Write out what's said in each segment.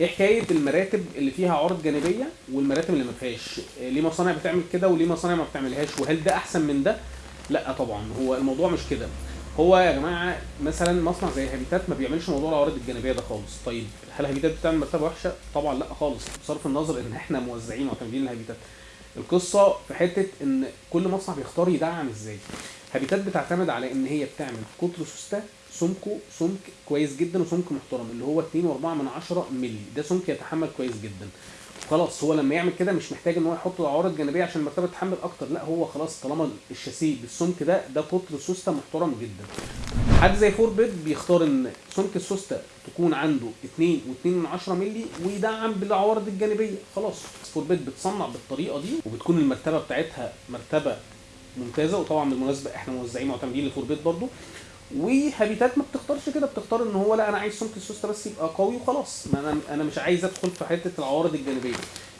إيه حكاية المراتب اللي فيها عوارض جانبية والمراتب اللي ما فيهاش؟ إيه ليه مصانع بتعمل كده وليه مصانع ما بتعملهاش؟ وهل ده أحسن من ده؟ لا طبعا. هو الموضوع مش كده. هو يا جماعة مثلا مصنع زي هابيتات ما بيعملش موضوع العوارض الجانبية ده خالص. طيب هل هابيتات بتعمل مرتبة وحشة؟ طبعا لا خالص. بصرف النظر إن إحنا موزعين معتمدين لهابيتات. القصة في حتة إن كل مصنع بيختار يدعم إزاي. هابيتات بتعتمد على إن هي بتعمل قطر سوستة سمكه سمك كويس جدا وسمك محترم اللي هو 2.4 من 10 مللي. ده سمك يتحمل كويس جدا. خلاص هو لما يعمل كده مش محتاج إن هو يحط عوارض جانبية عشان المرتبة تتحمل أكتر. لا هو خلاص طالما الشاسيه بالسمك ده ده قطر سوسته محترم جدا. حد زي فور بيت بيختار إن سمك السوستة تكون عنده 2 و2 من 10 مللي ويدعم بالعوارض الجانبية. خلاص فور بيت بتصنع بالطريقة دي وبتكون المرتبة بتاعتها مرتبة ممتازة. وطبعا بالمناسبة إحنا موزعين معتمدين لفور بيت برضو. وهابيتات ما بتختارش كده بتختار إن هو لأ أنا عايز سمك السوسته بس يبقى قوي وخلاص. ما أنا أنا مش عايز أدخل في حتة العوارض الجانبية.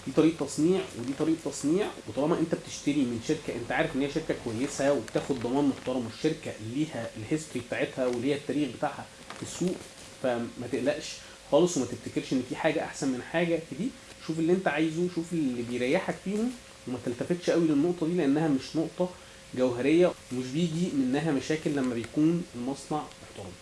دي طريقة تصنيع ودي طريقة تصنيع وطالما أنت بتشتري من شركة أنت عارف إن هي شركة كويسة وبتاخد ضمان محترم والشركة ليها ال history بتاعتها وليها التاريخ بتاعها في السوق فما تقلقش خالص وما تفتكرش إن في حاجة أحسن من حاجة في دي. شوف اللي أنت عايزه شوف اللي بيريحك فيهم وما تلتفتش قوي للنقطة دي لأنها مش نقطة جوهرية ومش بيجي منها مشاكل لما بيكون المصنع محترم.